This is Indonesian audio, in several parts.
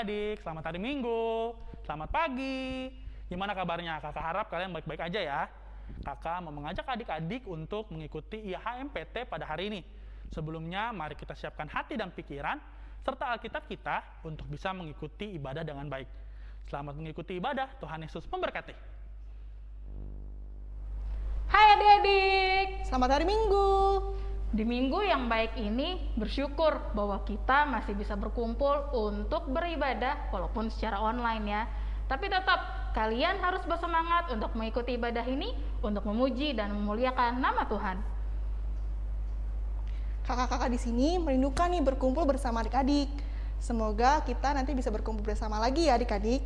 adik-adik, selamat hari Minggu, selamat pagi. Gimana kabarnya? Kakak harap kalian baik-baik aja ya. Kakak mau mengajak adik-adik untuk mengikuti IHMPT pada hari ini. Sebelumnya, mari kita siapkan hati dan pikiran serta Alkitab kita untuk bisa mengikuti ibadah dengan baik. Selamat mengikuti ibadah, Tuhan Yesus memberkati. Hai adik-adik, Selamat hari Minggu. Di minggu yang baik ini bersyukur bahwa kita masih bisa berkumpul untuk beribadah walaupun secara online ya. Tapi tetap kalian harus bersemangat untuk mengikuti ibadah ini untuk memuji dan memuliakan nama Tuhan. Kakak-kakak di sini merindukan nih berkumpul bersama adik-adik. Semoga kita nanti bisa berkumpul bersama lagi ya adik-adik.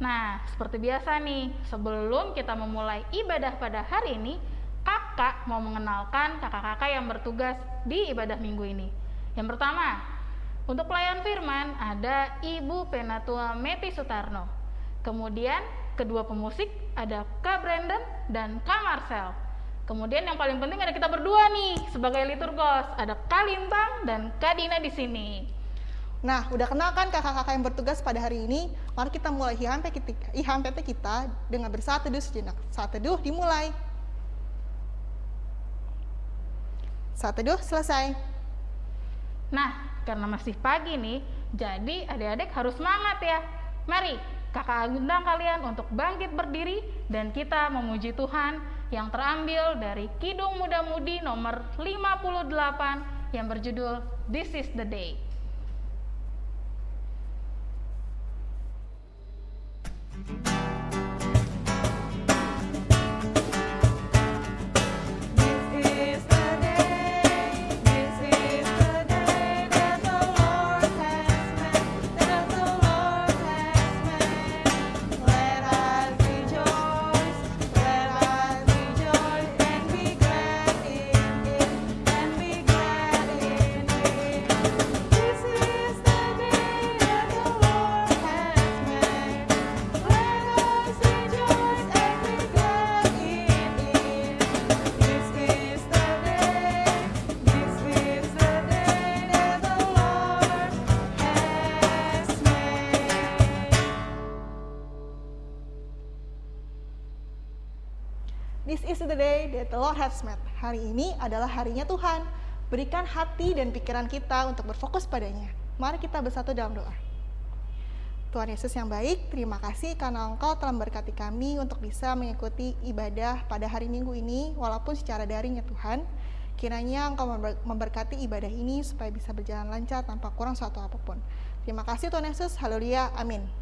Nah, seperti biasa nih, sebelum kita memulai ibadah pada hari ini, kakak mau mengenalkan kakak-kakak yang bertugas di ibadah minggu ini. Yang pertama, untuk pelayan firman ada Ibu Penatua Meti Sutarno. Kemudian kedua pemusik ada Kak Brandon dan Kak Marcel. Kemudian yang paling penting ada kita berdua nih sebagai liturgos, ada Kak Lintang dan Kak Dina di sini. Nah, udah kenal kan kakak-kakak yang bertugas pada hari ini? Mari kita mulai IHMP kita, IHMPT kita dengan bersatu teduh sejenak. Saat teduh dimulai. Saat teduh selesai. Nah, karena masih pagi nih, jadi adik-adik harus semangat ya. Mari, kakak undang kalian untuk bangkit berdiri dan kita memuji Tuhan yang terambil dari Kidung Muda Mudi nomor 58 yang berjudul This is the Day. The Lord has made. Hari ini adalah harinya Tuhan. Berikan hati dan pikiran kita untuk berfokus padanya. Mari kita bersatu dalam doa. Tuhan Yesus yang baik, terima kasih karena Engkau telah memberkati kami untuk bisa mengikuti ibadah pada hari Minggu ini, walaupun secara daring ya Tuhan. Kiranya Engkau member- memberkati ibadah ini supaya bisa berjalan lancar tanpa kurang suatu apa pun. Terima kasih Tuhan Yesus, haleluya, amin.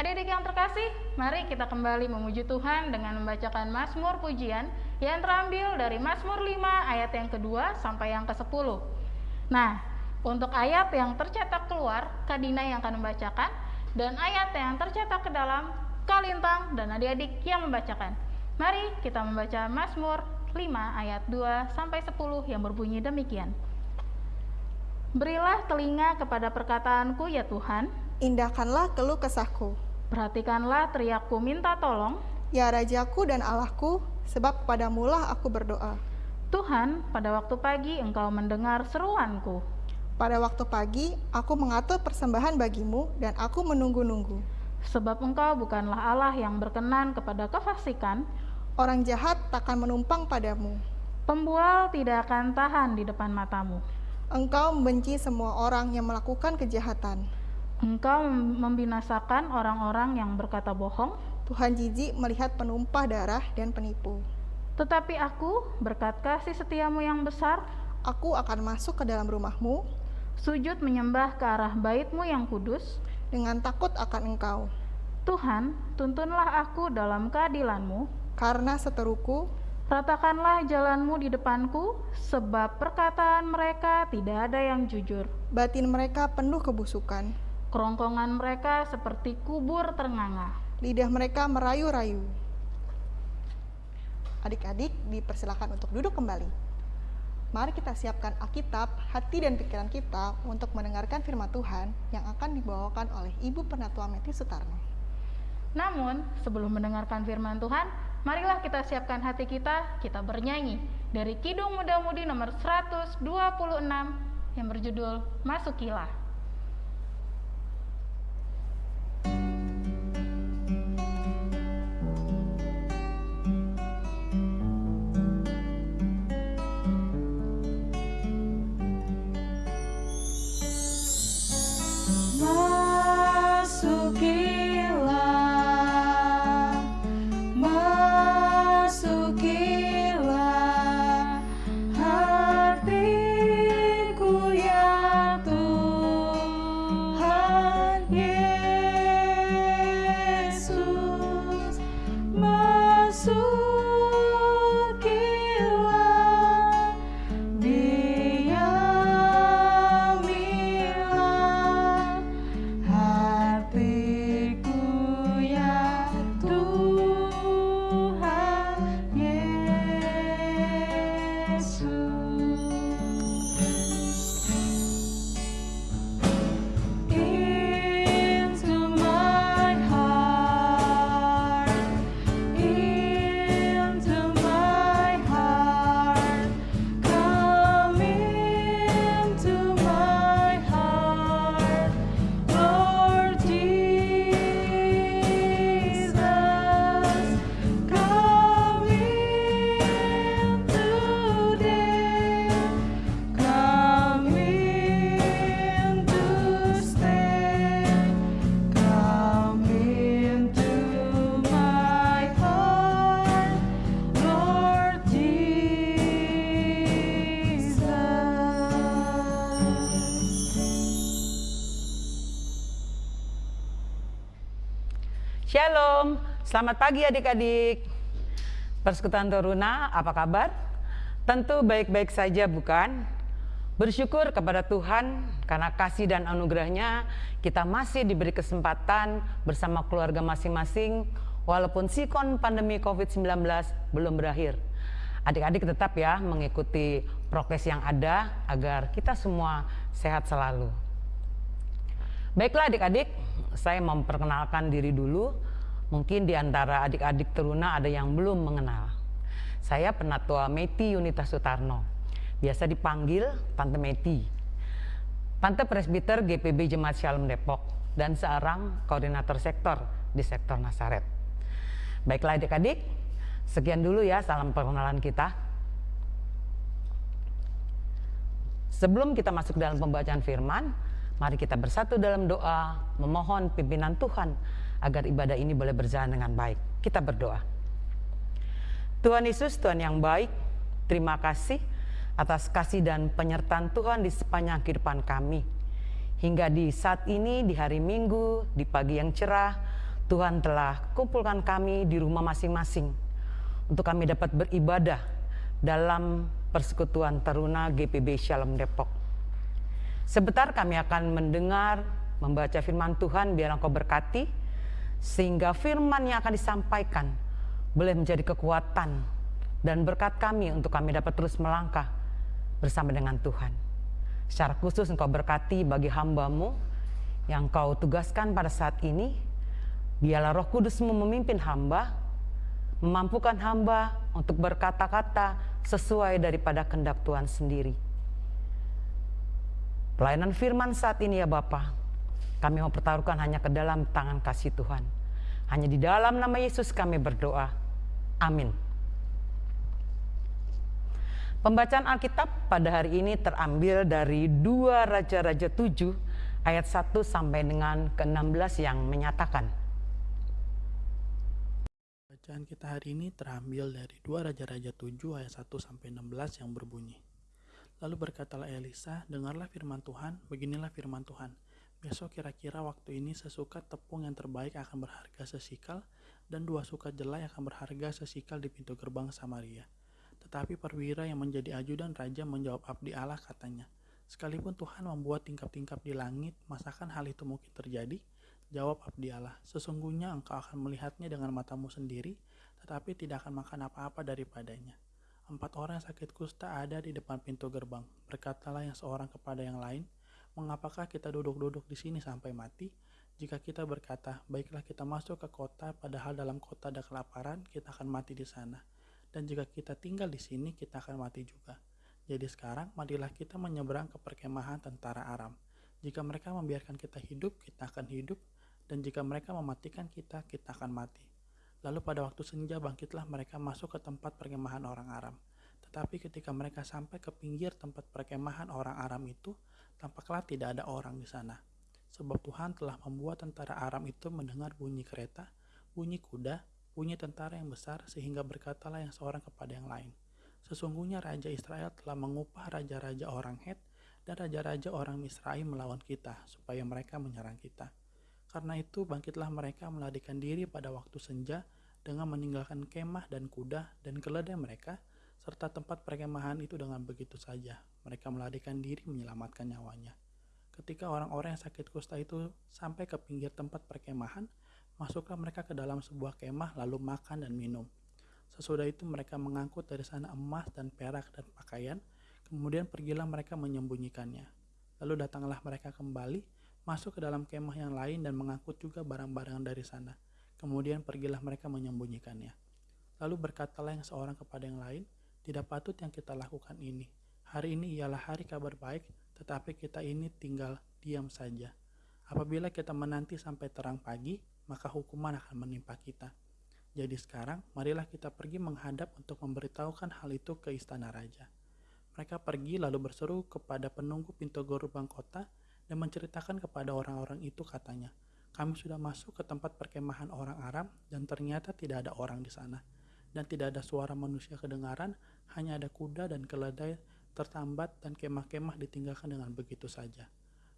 Adik-adik yang terkasih, mari kita kembali memuji Tuhan dengan membacakan Mazmur pujian yang terambil dari Mazmur 5 ayat yang kedua sampai yang ke-10. Nah, untuk ayat yang tercetak keluar, Kadina yang akan membacakan, dan ayat yang tercetak ke dalam, Kalintang dan adik-adik yang membacakan. Mari kita membaca Mazmur 5 ayat 2 sampai 10 yang berbunyi demikian. Berilah telinga kepada perkataanku ya Tuhan, Indahkanlah keluh kesahku, Perhatikanlah teriakku minta tolong. ya Rajaku dan Allahku, sebab kepadamulah aku berdoa. Tuhan, pada waktu pagi engkau mendengar seruanku. Pada waktu pagi, aku mengatur persembahan bagimu dan aku menunggu-nunggu. Sebab engkau bukanlah Allah yang berkenan kepada kefasikan. Orang jahat takkan menumpang padamu. Pembual tidak akan tahan di depan matamu. Engkau membenci semua orang yang melakukan kejahatan. Engkau mem- membinasakan orang-orang yang berkata bohong. Tuhan jijik melihat penumpah darah dan penipu. Tetapi aku, berkat kasih setiamu yang besar, Aku akan masuk ke dalam rumahmu sujud menyembah ke arah baitmu yang kudus. dengan takut akan engkau. Tuhan, tuntunlah aku dalam keadilanmu. Karena seteruku, Ratakanlah jalanmu di depanku, sebab perkataan mereka tidak ada yang jujur. batin mereka penuh kebusukan. Kerongkongan mereka seperti kubur ternganga. Lidah mereka merayu-rayu. Adik-adik dipersilakan untuk duduk kembali. Mari kita siapkan Alkitab, hati dan pikiran kita untuk mendengarkan firman Tuhan yang akan dibawakan oleh Ibu Penatua Meti Sutarno. Namun, sebelum mendengarkan firman Tuhan, marilah kita siapkan hati kita, kita bernyanyi dari Kidung Muda Mudi nomor 126, yang berjudul Masukilah. Masukilah, selamat pagi adik-adik. Persekutuan Toruna, apa kabar? Tentu baik-baik saja bukan? Bersyukur kepada Tuhan karena kasih dan anugerahnya kita masih diberi kesempatan bersama keluarga masing-masing walaupun sikon pandemi COVID-19 belum berakhir. Adik-adik tetap ya mengikuti prokes yang ada agar kita semua sehat selalu. Baiklah adik-adik, saya memperkenalkan diri dulu. Mungkin di antara adik-adik teruna ada yang belum mengenal. Saya Penatua Meti Yunita Sutarno. Biasa dipanggil Tante Meti. Tante Presbiter GPB Jemaat Shalom Depok dan seorang koordinator sektor di sektor Nasaret. Baiklah adik-adik, sekian dulu ya salam perkenalan kita. Sebelum kita masuk dalam pembacaan firman, mari kita bersatu dalam doa, memohon pimpinan Tuhan agar ibadah ini boleh berjalan dengan baik. Kita berdoa. Tuhan Yesus, Tuhan yang baik, terima kasih atas kasih dan penyertaan Tuhan di sepanjang kehidupan kami. Hingga di saat ini, di hari Minggu, di pagi yang cerah, Tuhan telah kumpulkan kami di rumah masing-masing untuk kami dapat beribadah dalam persekutuan Taruna GPB Shalom Depok. Sebentar kami akan mendengar, membaca firman Tuhan biar engkau berkati, sehingga firman yang akan disampaikan boleh menjadi kekuatan dan berkat kami untuk kami dapat terus melangkah bersama dengan Tuhan. Secara khusus engkau berkati bagi hambamu yang kau tugaskan pada saat ini, biarlah roh kudusmu memimpin hamba, memampukan hamba untuk berkata-kata sesuai daripada kehendak Tuhan sendiri. Pelayanan firman saat ini ya Bapa, kami mau pertaruhkan hanya ke dalam tangan kasih Tuhan. Hanya di dalam nama Yesus kami berdoa. Amin. Pembacaan Alkitab pada hari ini terambil dari dua Raja-Raja 7 ayat 1 sampai dengan ke-16 yang menyatakan. Bacaan kita hari ini terambil dari 2 Raja-Raja 7 ayat 1 sampai 16 yang berbunyi. Lalu berkatalah Elisa, dengarlah firman Tuhan, beginilah firman Tuhan. Besok kira-kira waktu ini sesukat tepung yang terbaik akan berharga sesikal dan dua sukat jelai akan berharga sesikal di pintu gerbang Samaria. Tetapi perwira yang menjadi ajudan raja menjawab abdi Allah katanya, Sekalipun Tuhan membuat tingkap-tingkap di langit, masakan hal itu mungkin terjadi? Jawab abdi Allah, sesungguhnya engkau akan melihatnya dengan matamu sendiri, tetapi tidak akan makan apa-apa daripadanya. Empat orang sakit kusta ada di depan pintu gerbang. Berkatalah yang seorang kepada yang lain, mengapakah kita duduk-duduk di sini sampai mati? Jika kita berkata, baiklah kita masuk ke kota, padahal dalam kota ada kelaparan, kita akan mati di sana. Dan jika kita tinggal di sini, kita akan mati juga. Jadi sekarang marilah kita menyeberang ke perkemahan tentara Aram. Jika mereka membiarkan kita hidup, kita akan hidup, dan jika mereka mematikan kita, kita akan mati. Lalu pada waktu senja bangkitlah mereka masuk ke tempat perkemahan orang Aram. Tetapi ketika mereka sampai ke pinggir tempat perkemahan orang Aram itu, tampaklah tidak ada orang di sana. Sebab Tuhan telah membuat tentara Aram itu mendengar bunyi kereta, bunyi kuda, bunyi tentara yang besar, sehingga berkatalah yang seorang kepada yang lain. Sesungguhnya Raja Israel telah mengupah raja-raja orang Het dan raja-raja orang Misraim melawan kita, supaya mereka menyerang kita. Karena itu bangkitlah mereka melarikan diri pada waktu senja dengan meninggalkan kemah dan kuda dan keledai mereka, serta tempat perkemahan itu dengan begitu saja. Mereka melarikan diri menyelamatkan nyawanya. Ketika orang-orang yang sakit kusta itu sampai ke pinggir tempat perkemahan, masuklah mereka ke dalam sebuah kemah lalu makan dan minum. Sesudah itu mereka mengangkut dari sana emas dan perak dan pakaian, kemudian pergilah mereka menyembunyikannya. Lalu datanglah mereka kembali, masuk ke dalam kemah yang lain dan mengangkut juga barang-barang dari sana. Kemudian pergilah mereka menyembunyikannya. Lalu berkatalah yang seorang kepada yang lain, tidak patut yang kita lakukan ini. Hari ini ialah hari kabar baik, tetapi kita ini tinggal diam saja. Apabila kita menanti sampai terang pagi, maka hukuman akan menimpa kita. Jadi sekarang, marilah kita pergi menghadap untuk memberitahukan hal itu ke istana raja. Mereka pergi lalu berseru kepada penunggu pintu gerbang kota dan menceritakan kepada orang-orang itu katanya, kami sudah masuk ke tempat perkemahan orang Aram dan ternyata tidak ada orang di sana. Dan tidak ada suara manusia kedengaran, hanya ada kuda dan keledai tertambat dan kemah-kemah ditinggalkan dengan begitu saja.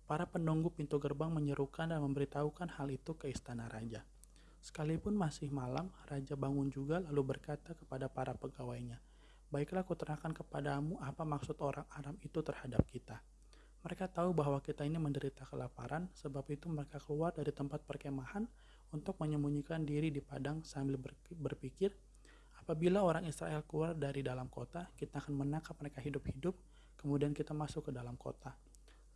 Para penunggu pintu gerbang menyerukan dan memberitahukan hal itu ke istana raja. Sekalipun masih malam, raja bangun juga lalu berkata kepada para pegawainya, Baiklah kuterangkan kepadamu apa maksud orang Aram itu terhadap kita. Mereka tahu bahwa kita ini menderita kelaparan, sebab itu mereka keluar dari tempat perkemahan untuk menyembunyikan diri di padang sambil berpikir, apabila orang Israel keluar dari dalam kota, kita akan menangkap mereka hidup-hidup, kemudian kita masuk ke dalam kota.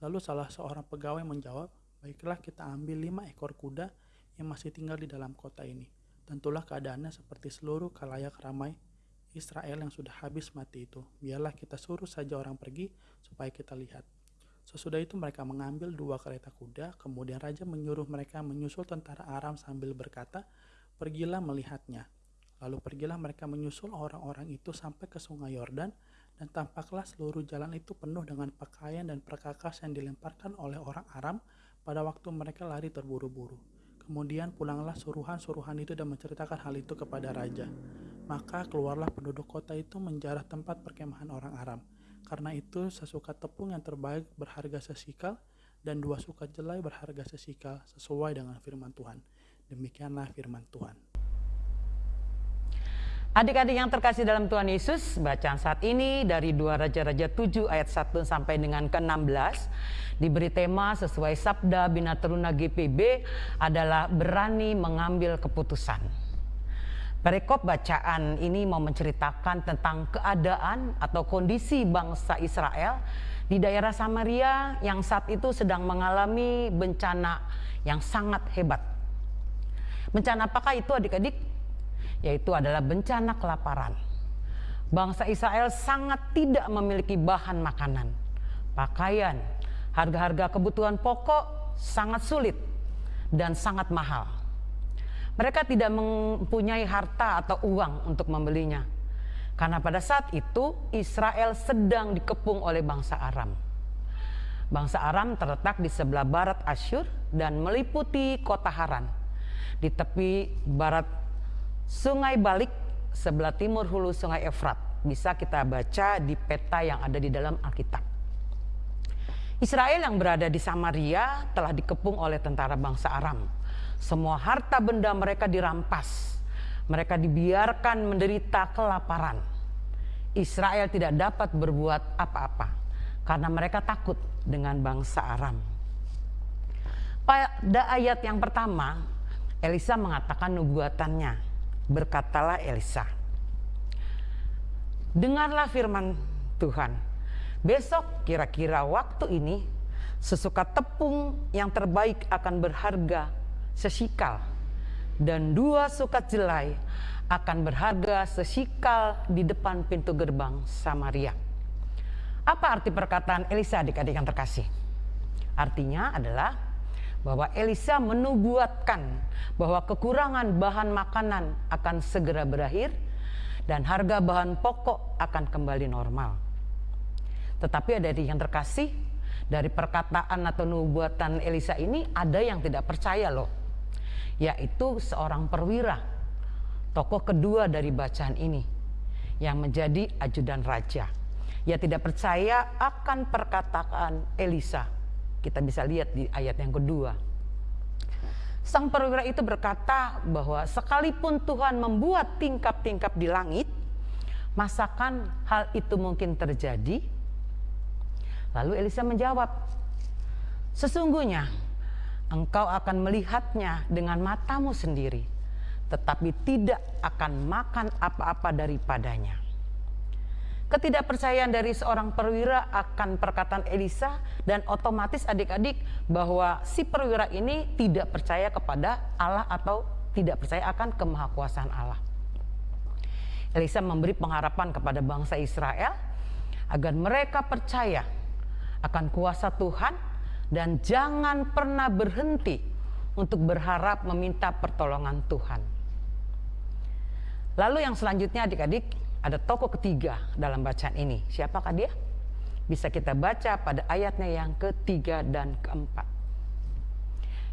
Lalu salah seorang pegawai menjawab, baiklah kita ambil lima ekor kuda yang masih tinggal di dalam kota ini. Tentulah keadaannya seperti seluruh kalayak ramai Israel yang sudah habis mati itu. Biarlah kita suruh saja orang pergi supaya kita lihat. Sesudah itu mereka mengambil dua kereta kuda, kemudian raja menyuruh mereka menyusul tentara Aram sambil berkata, "Pergilah melihatnya." Lalu pergilah mereka menyusul orang-orang itu sampai ke sungai Yordan, dan tampaklah seluruh jalan itu penuh dengan pakaian dan perkakas yang dilemparkan oleh orang Aram pada waktu mereka lari terburu-buru. Kemudian pulanglah suruhan-suruhan itu dan menceritakan hal itu kepada raja. Maka keluarlah penduduk kota itu menjarah tempat perkemahan orang Aram. Karena itu sesuka tepung yang terbaik berharga sesikal dan dua sukat jelai berharga sesikal sesuai dengan firman Tuhan. Demikianlah firman Tuhan. Adik-adik yang terkasih dalam Tuhan Yesus, bacaan saat ini dari 2 Raja-Raja 7 ayat 1 sampai dengan ke-16 diberi tema sesuai sabda Bina Teruna GPB adalah berani mengambil keputusan. Perikop bacaan ini mau menceritakan tentang keadaan atau kondisi bangsa Israel di daerah Samaria yang saat itu sedang mengalami bencana yang sangat hebat. Bencana apakah itu adik-adik? Yaitu adalah bencana kelaparan. Bangsa Israel sangat tidak memiliki bahan makanan, pakaian, harga-harga kebutuhan pokok sangat sulit dan sangat mahal. Mereka tidak mempunyai harta atau uang untuk membelinya. Karena pada saat itu Israel sedang dikepung oleh bangsa Aram. Bangsa Aram terletak di sebelah barat Asyur dan meliputi kota Haran. Di tepi barat Sungai Balik sebelah timur hulu Sungai Efrat bisa kita baca di peta yang ada di dalam Alkitab. Israel yang berada di Samaria telah dikepung oleh tentara bangsa Aram. Semua harta benda mereka dirampas. Mereka dibiarkan menderita kelaparan. Israel tidak dapat berbuat apa-apa karena mereka takut dengan bangsa Aram. Pada ayat yang pertama, Elisa mengatakan nubuatannya Berkatalah Elisa, dengarlah firman Tuhan. Besok kira-kira waktu ini sesuka tepung yang terbaik akan berharga sesikal dan dua sukat jelai akan berharga sesikal di depan pintu gerbang Samaria. Apa arti perkataan Elisa adik-adik yang terkasih? Artinya adalah bahwa Elisa menubuatkan bahwa kekurangan bahan makanan akan segera berakhir dan harga bahan pokok akan kembali normal. Tetapi ada yang terkasih dari perkataan atau nubuatan Elisa ini ada yang tidak percaya loh. Yaitu seorang perwira, tokoh kedua dari bacaan ini yang menjadi ajudan raja. Ia tidak percaya akan perkataan Elisa. Kita bisa lihat di ayat yang kedua. Sang perwira itu berkata bahwa sekalipun Tuhan membuat tingkap-tingkap di langit, masakan hal itu mungkin terjadi? Lalu Elisa menjawab, sesungguhnya engkau akan melihatnya dengan matamu sendiri, tetapi tidak akan makan apa-apa daripadanya. Ketidakpercayaan dari seorang perwira akan perkataan Elisa dan otomatis adik-adik bahwa si perwira ini tidak percaya kepada Allah atau tidak percaya akan kemahakuasaan Allah. Elisa memberi pengharapan kepada bangsa Israel agar mereka percaya akan kuasa Tuhan dan jangan pernah berhenti untuk berharap meminta pertolongan Tuhan. Lalu yang selanjutnya adik-adik ada tokoh ketiga dalam bacaan ini. Siapakah dia? Bisa kita baca pada ayatnya yang ketiga dan keempat.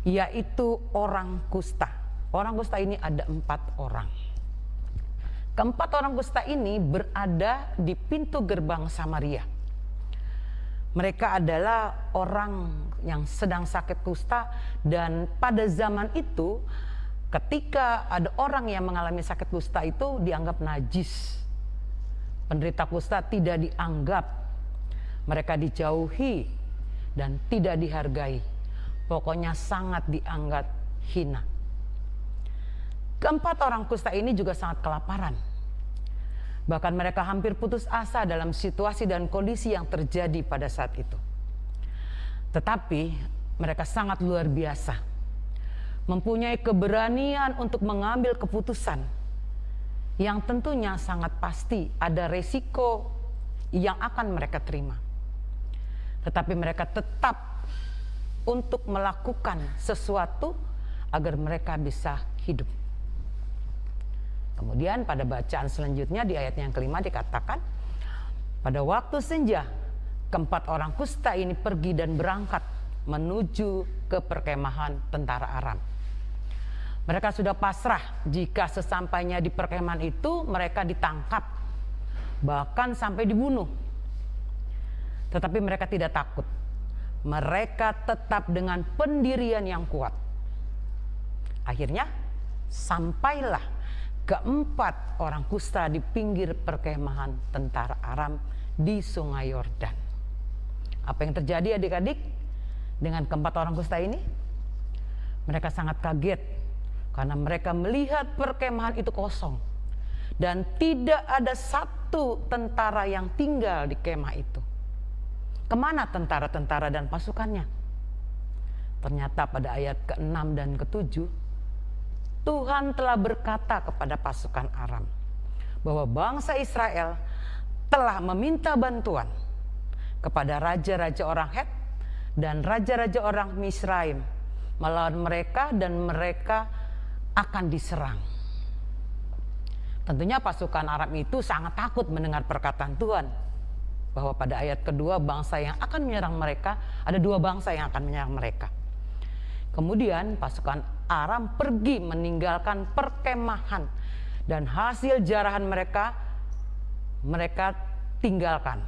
Yaitu orang kusta. Orang kusta ini ada empat orang. Keempat orang kusta ini berada di pintu gerbang Samaria. Mereka adalah orang yang sedang sakit kusta dan pada zaman itu ketika ada orang yang mengalami sakit kusta itu dianggap najis penderita kusta tidak dianggap, mereka dijauhi dan tidak dihargai. Pokoknya sangat dianggap hina. Keempat orang kusta ini juga sangat kelaparan. Bahkan mereka hampir putus asa dalam situasi dan kondisi yang terjadi pada saat itu. Tetapi mereka sangat luar biasa. Mempunyai keberanian untuk mengambil keputusan yang tentunya sangat pasti ada resiko yang akan mereka terima. Tetapi mereka tetap untuk melakukan sesuatu agar mereka bisa hidup. Kemudian pada bacaan selanjutnya di ayat yang kelima dikatakan, pada waktu senja keempat orang kusta ini pergi dan berangkat menuju ke perkemahan tentara Aram. Mereka sudah pasrah jika sesampainya di perkemahan itu mereka ditangkap, bahkan sampai dibunuh. Tetapi mereka tidak takut. Mereka tetap dengan pendirian yang kuat. Akhirnya sampailah keempat orang kusta di pinggir perkemahan tentara Aram di sungai Yordan. Apa yang terjadi adik-adik dengan keempat orang kusta ini? Mereka sangat kaget karena mereka melihat perkemahan itu kosong. Dan tidak ada satu tentara yang tinggal di kemah itu. Ke mana tentara-tentara dan pasukannya? Ternyata pada ayat ke-6 dan ke-7, Tuhan telah berkata kepada pasukan Aram bahwa bangsa Israel telah meminta bantuan kepada raja-raja orang Het dan raja-raja orang Misraim melawan mereka dan mereka akan diserang. Tentunya pasukan Arab itu sangat takut mendengar perkataan Tuhan. Bahwa pada ayat kedua bangsa yang akan menyerang mereka, ada dua bangsa yang akan menyerang mereka. Kemudian pasukan Aram pergi meninggalkan perkemahan dan hasil jarahan mereka mereka tinggalkan.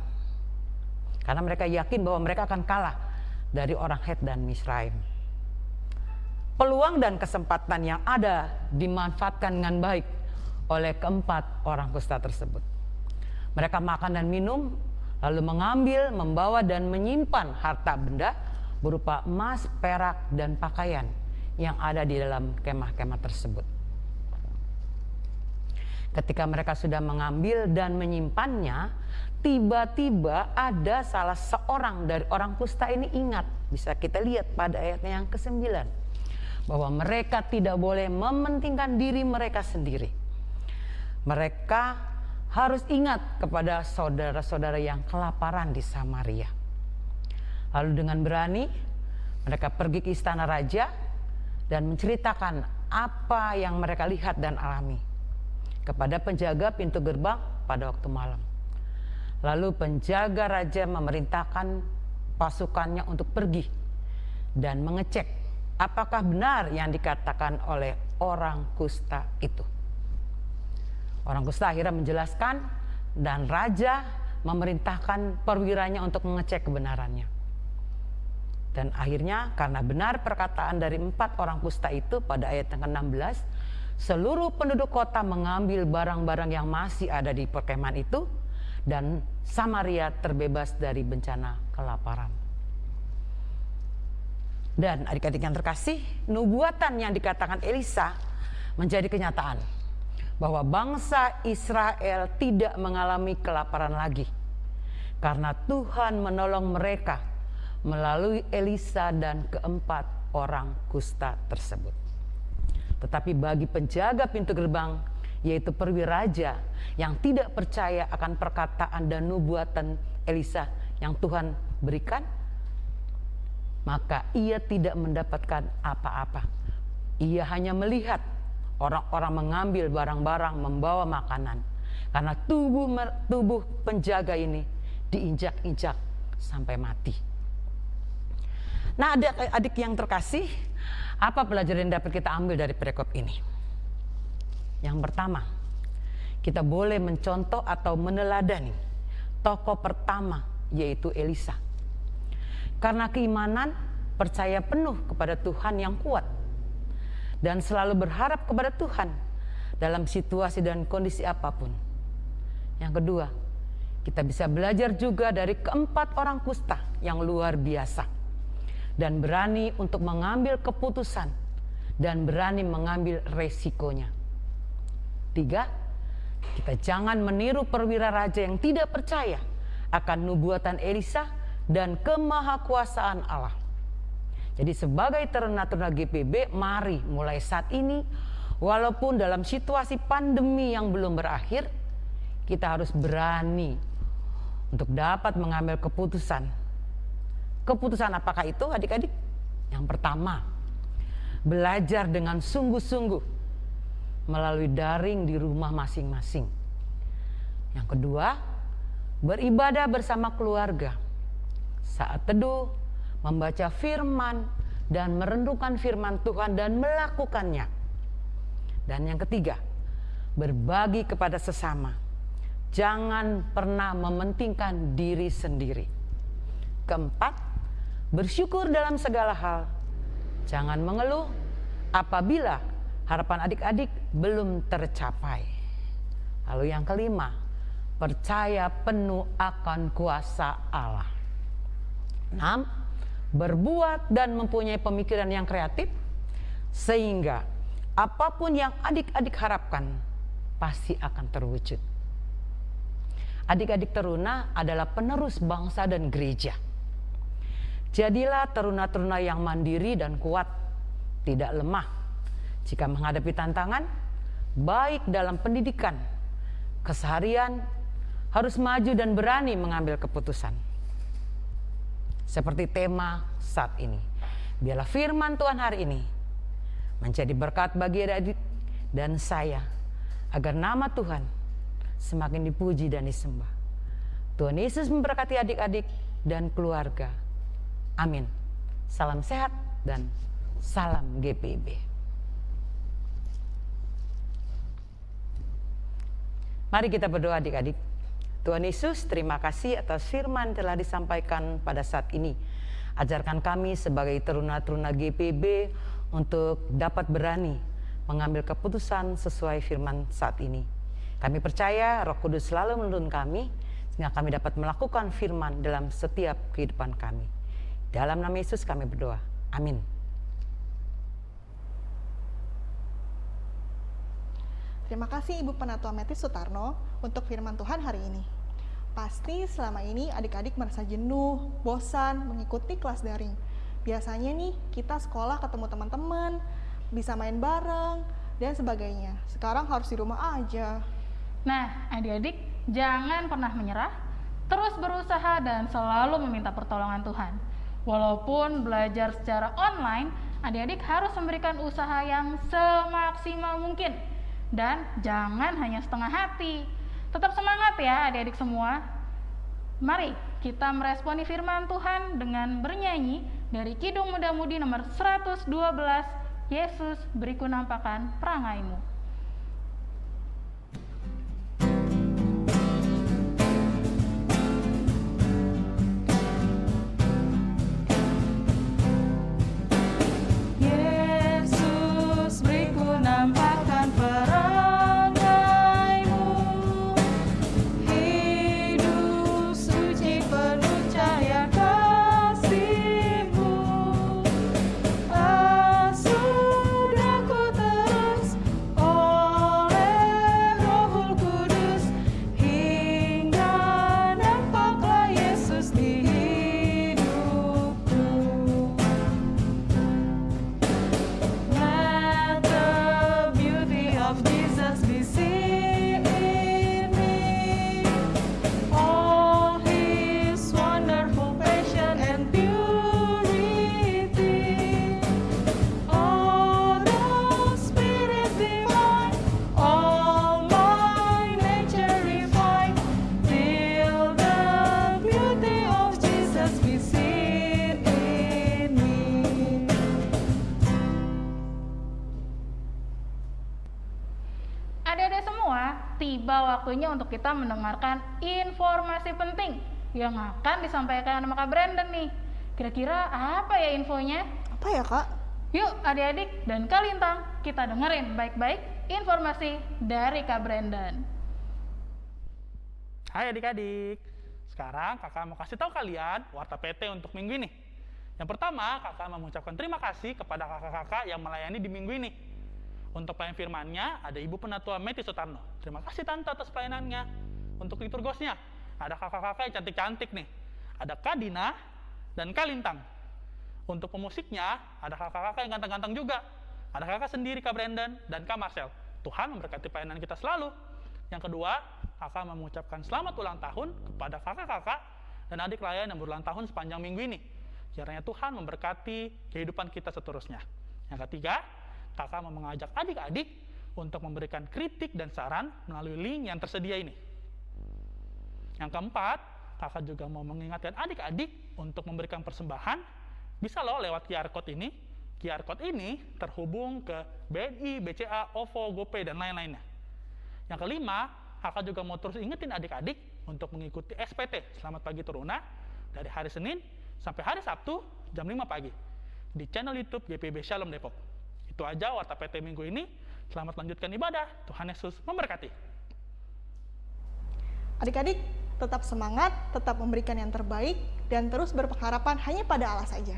Karena mereka yakin bahwa mereka akan kalah dari orang Het dan Misraim peluang dan kesempatan yang ada dimanfaatkan dengan baik oleh keempat orang kusta tersebut. Mereka makan dan minum, lalu mengambil, membawa dan menyimpan harta benda berupa emas, perak, dan pakaian yang ada di dalam kemah-kemah tersebut. Ketika mereka sudah mengambil dan menyimpannya, tiba-tiba ada salah seorang dari orang kusta ini ingat. Bisa kita lihat pada ayatnya yang ke-9 bahwa mereka tidak boleh mementingkan diri mereka sendiri. Mereka harus ingat kepada saudara-saudara yang kelaparan di Samaria. Lalu dengan berani mereka pergi ke istana raja dan menceritakan apa yang mereka lihat dan alami kepada penjaga pintu gerbang pada waktu malam. Lalu penjaga raja memerintahkan pasukannya untuk pergi dan mengecek apakah benar yang dikatakan oleh orang kusta itu. Orang kusta akhirnya menjelaskan dan raja memerintahkan perwiranya untuk mengecek kebenarannya. Dan akhirnya karena benar perkataan dari empat orang kusta itu pada ayat yang ke-16, seluruh penduduk kota mengambil barang-barang yang masih ada di perkemahan itu dan Samaria terbebas dari bencana kelaparan. Dan adik-adik yang terkasih, nubuatan yang dikatakan Elisa menjadi kenyataan bahwa bangsa Israel tidak mengalami kelaparan lagi karena Tuhan menolong mereka melalui Elisa dan keempat orang kusta tersebut. Tetapi bagi penjaga pintu gerbang, yaitu perwiraja yang tidak percaya akan perkataan dan nubuatan Elisa yang Tuhan berikan, maka ia tidak mendapatkan apa-apa. Ia hanya melihat orang-orang mengambil barang-barang, membawa makanan. Karena tubuh tubuh penjaga ini diinjak-injak sampai mati. Nah, adik-adik yang terkasih, apa pelajaran yang dapat kita ambil dari perikop ini? Yang pertama, kita boleh mencontoh atau meneladani tokoh pertama yaitu Elisa. Karena keimanan percaya penuh kepada Tuhan yang kuat dan selalu berharap kepada Tuhan dalam situasi dan kondisi apa pun. Yang kedua, kita bisa belajar juga dari keempat orang kusta yang luar biasa dan berani untuk mengambil keputusan dan berani mengambil resikonya. Tiga, kita jangan meniru perwira raja yang tidak percaya akan nubuatan Elisa dan kemahakuasaan Allah. Jadi sebagai teruna-teruna GPB, mari mulai saat ini, walaupun dalam situasi pandemi yang belum berakhir, kita harus berani untuk dapat mengambil keputusan. Keputusan apakah itu adik-adik? Yang pertama, belajar dengan sungguh-sungguh melalui daring di rumah masing-masing. Yang kedua, beribadah bersama keluarga saat teduh, membaca firman, dan merenungkan firman Tuhan dan melakukannya. Dan yang ketiga, berbagi kepada sesama. Jangan pernah mementingkan diri sendiri. Keempat, bersyukur dalam segala hal. Jangan mengeluh apabila harapan adik-adik belum tercapai. Lalu yang kelima, percaya penuh akan kuasa Allah. Enam, berbuat dan mempunyai pemikiran yang kreatif sehingga apa pun yang adik-adik harapkan pasti akan terwujud. Adik-adik teruna adalah penerus bangsa dan gereja. Jadilah teruna-teruna yang mandiri dan kuat, tidak lemah. Jika menghadapi tantangan, baik dalam pendidikan, keseharian, harus maju dan berani mengambil keputusan seperti tema saat ini. Biarlah firman Tuhan hari ini menjadi berkat bagi adik dan saya agar nama Tuhan semakin dipuji dan disembah. Tuhan Yesus memberkati adik-adik dan keluarga. Amin. Salam sehat dan salam GPB. Mari kita berdoa adik-adik. Tuhan Yesus, terima kasih atas firman telah disampaikan pada saat ini. Ajarkan kami sebagai teruna-teruna GPB untuk dapat berani mengambil keputusan sesuai firman saat ini. Kami percaya Roh Kudus selalu menuntun kami sehingga kami dapat melakukan firman dalam setiap kehidupan kami. Dalam nama Yesus kami berdoa. Amin. Terima kasih Ibu Penatua Metis Sutarno untuk firman Tuhan hari ini. Pasti selama ini adik-adik merasa jenuh, bosan mengikuti kelas daring. Biasanya nih kita sekolah ketemu teman-teman, bisa main bareng, dan sebagainya. Sekarang harus di rumah aja. Nah, adik-adik, jangan pernah menyerah, terus berusaha dan selalu meminta pertolongan Tuhan. Walaupun belajar secara online, adik-adik harus memberikan usaha yang semaksimal mungkin. Dan jangan hanya setengah hati. Tetap semangat ya adik-adik semua. Mari kita meresponi firman Tuhan dengan bernyanyi dari Kidung Muda-Mudi nomor 112, Yesus beriku nampakan perangaimu. Tiba waktunya untuk kita mendengarkan informasi penting yang akan disampaikan sama Kak Brandon nih. Kira-kira apa ya infonya? Apa ya kak? Yuk adik-adik dan Kak Lintang, kita dengerin baik-baik informasi dari Kak Brandon. Hai adik-adik. Sekarang kakak mau kasih tahu kalian warta PT untuk minggu ini. Yang pertama, kakak mau mengucapkan terima kasih kepada kakak-kakak yang melayani di minggu ini. Untuk pelayan firmannya, ada Ibu Penatua Meti Sutarno. Terima kasih Tante atas pelayanannya. Untuk liturgosnya, ada kakak-kakak yang cantik-cantik nih. Ada Kak Dina dan Kak Lintang. Untuk pemusiknya, ada kakak-kakak yang ganteng-ganteng juga. Ada kakak sendiri, Kak Brandon, dan Kak Marcel. Tuhan memberkati pelayanan kita selalu. Yang kedua, kakak mengucapkan selamat ulang tahun kepada kakak-kakak dan adik layan yang berulang tahun sepanjang minggu ini. Kiranya Tuhan memberkati kehidupan kita seterusnya. Yang ketiga, kakak mau mengajak adik-adik untuk memberikan kritik dan saran melalui link yang tersedia ini. Yang keempat, kakak juga mau mengingatkan adik-adik untuk memberikan persembahan, bisa loh lewat QR Code ini. QR Code ini terhubung ke BNI, BCA, OVO, GoPay, dan lain-lainnya. Yang kelima, kakak juga mau terus ingetin adik-adik untuk mengikuti SPT Selamat Pagi Teruna dari hari Senin sampai hari Sabtu jam 5 pagi di channel YouTube GPB Shalom Depok. Itu aja warta PT minggu ini. Selamat lanjutkan ibadah. Tuhan Yesus memberkati. Adik-adik, tetap semangat, tetap memberikan yang terbaik, dan terus berpengharapan hanya pada Allah saja.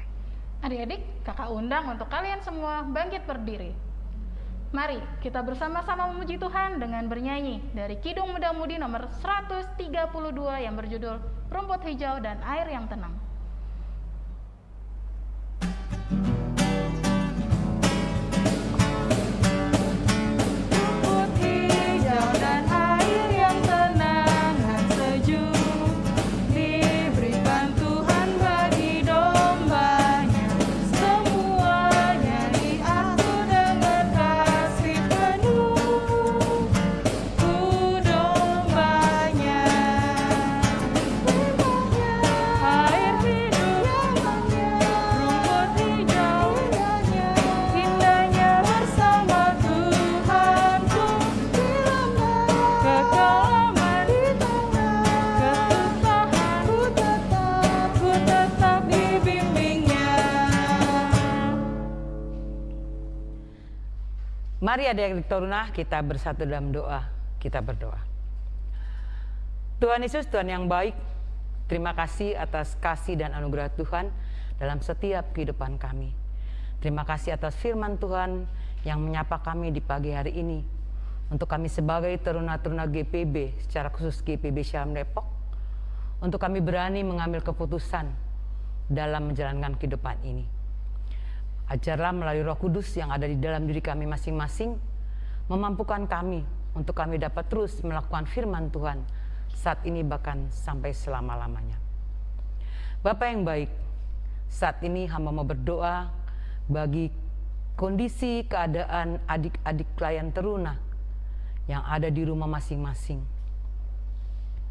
Adik-adik, kakak undang untuk kalian semua bangkit berdiri. Mari kita bersama-sama memuji Tuhan dengan bernyanyi dari Kidung Muda-Mudi nomor 132 yang berjudul Rumput Hijau dan Air yang Tenang. Rumput Mari adik-adik Toruna kita bersatu dalam doa, kita berdoa. Tuhan Yesus, Tuhan yang baik, terima kasih atas kasih dan anugerah Tuhan dalam setiap kehidupan kami. Terima kasih atas firman Tuhan yang menyapa kami di pagi hari ini. Untuk kami sebagai teruna-teruna GPB, secara khusus GPB Syam Depok, untuk kami berani mengambil keputusan dalam menjalankan kehidupan ini. Ajarlah melalui roh kudus yang ada di dalam diri kami masing-masing, memampukan kami untuk kami dapat terus melakukan firman Tuhan saat ini bahkan sampai selama-lamanya. Bapak yang baik, saat ini hamba mau berdoa bagi kondisi keadaan adik-adik klien teruna yang ada di rumah masing-masing.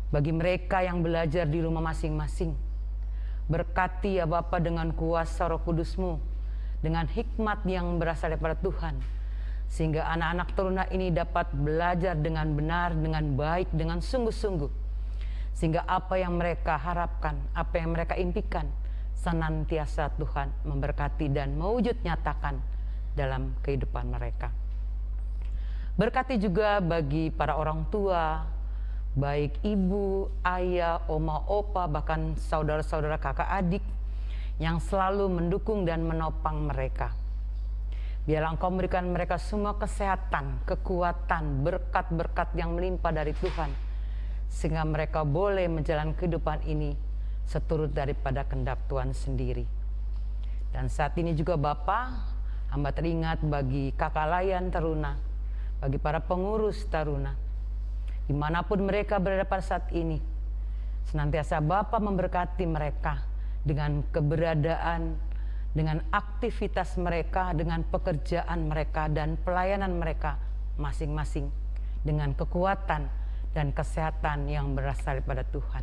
Bagi mereka yang belajar di rumah masing-masing, berkati ya Bapa dengan kuasa roh kudusmu, dengan hikmat yang berasal daripada Tuhan, sehingga anak-anak teruna ini dapat belajar dengan benar, dengan baik, dengan sungguh-sungguh, sehingga apa yang mereka harapkan, apa yang mereka impikan, senantiasa Tuhan memberkati dan mewujud nyatakan dalam kehidupan mereka. Berkati juga bagi para orang tua, baik ibu, ayah, oma, opa, bahkan saudara-saudara kakak adik yang selalu mendukung dan menopang mereka. Biarlah engkau memberikan mereka semua kesehatan, kekuatan, berkat-berkat yang melimpah dari Tuhan. Sehingga mereka boleh menjalani kehidupan ini seturut daripada kendap Tuhan sendiri. Dan saat ini juga Bapak, hamba teringat bagi kakak layan teruna, bagi para pengurus taruna, di mana pun mereka berada pada saat ini, senantiasa Bapak memberkati mereka dengan keberadaan, dengan aktivitas mereka, dengan pekerjaan mereka dan pelayanan mereka masing-masing, dengan kekuatan dan kesehatan yang berasal daripada Tuhan.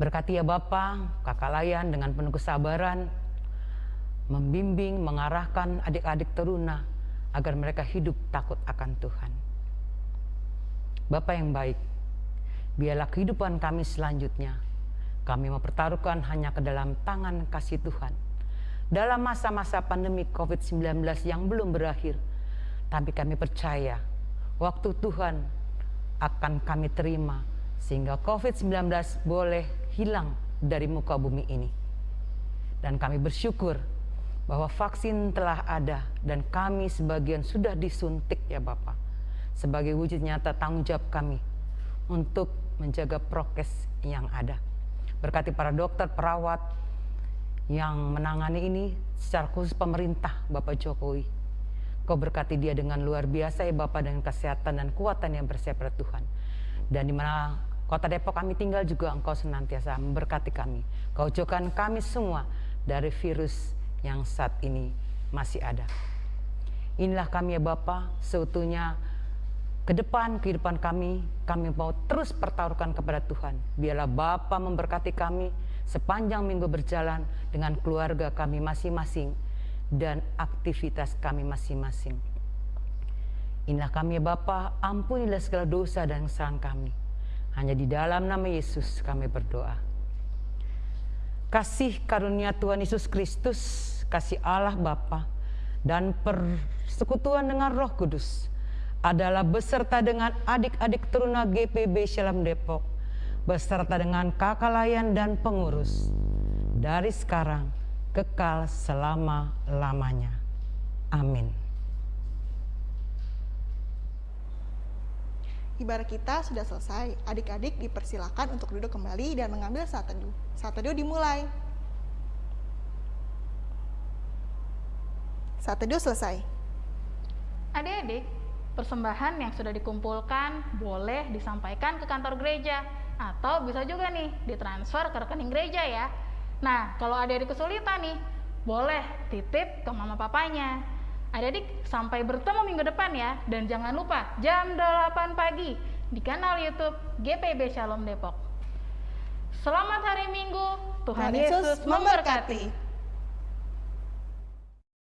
Berkati ya Bapak, kakak layan dengan penuh kesabaran, membimbing, mengarahkan adik-adik teruna agar mereka hidup takut akan Tuhan. Bapak yang baik, biarlah kehidupan kami selanjutnya kami mempertaruhkan hanya ke dalam tangan kasih Tuhan. Dalam masa-masa pandemi COVID-19 yang belum berakhir, tapi kami percaya waktu Tuhan akan kami terima sehingga COVID-19 boleh hilang dari muka bumi ini. Dan kami bersyukur bahwa vaksin telah ada dan kami sebagian sudah disuntik ya Bapak. Sebagai wujud nyata tanggung jawab kami untuk menjaga prokes yang ada. Berkati para dokter, perawat yang menangani ini secara khusus pemerintah Bapak Jokowi. Kau berkati dia dengan luar biasa ya Bapak dengan kesehatan dan kuatan yang bersiap pada Tuhan. Dan di mana kota Depok kami tinggal juga engkau senantiasa memberkati kami. Kau jauhkan kami semua dari virus yang saat ini masih ada. Inilah kami ya Bapa, seutuhnya ke depan kehidupan kami, kami mau terus pertaruhkan kepada Tuhan. Biarlah Bapa memberkati kami sepanjang minggu berjalan dengan keluarga kami masing-masing dan aktivitas kami masing-masing. Inilah kami ya Bapa, ampunilah segala dosa dan kesalahan kami. Hanya di dalam nama Yesus kami berdoa. Kasih karunia Tuhan Yesus Kristus, kasih Allah Bapa, dan persekutuan dengan Roh Kudus adalah beserta dengan adik-adik teruna GPB Shalom Depok, beserta dengan kakak layan dan pengurus, dari sekarang kekal selama-lamanya. Amin. Ibarat kita sudah selesai, adik-adik dipersilakan untuk duduk kembali dan mengambil saat teduh. Saat teduh dimulai. Saat teduh selesai. Adik-adik, persembahan yang sudah dikumpulkan boleh disampaikan ke kantor gereja atau bisa juga nih ditransfer ke rekening gereja ya. Nah, kalau adik-adik kesulitan nih, boleh titip ke mama papanya. Adik-adik sampai bertemu minggu depan ya dan jangan lupa jam 8 pagi di kanal YouTube GPB Shalom Depok. Selamat hari Minggu, Tuhan, Tuhan Yesus Yesus memberkati.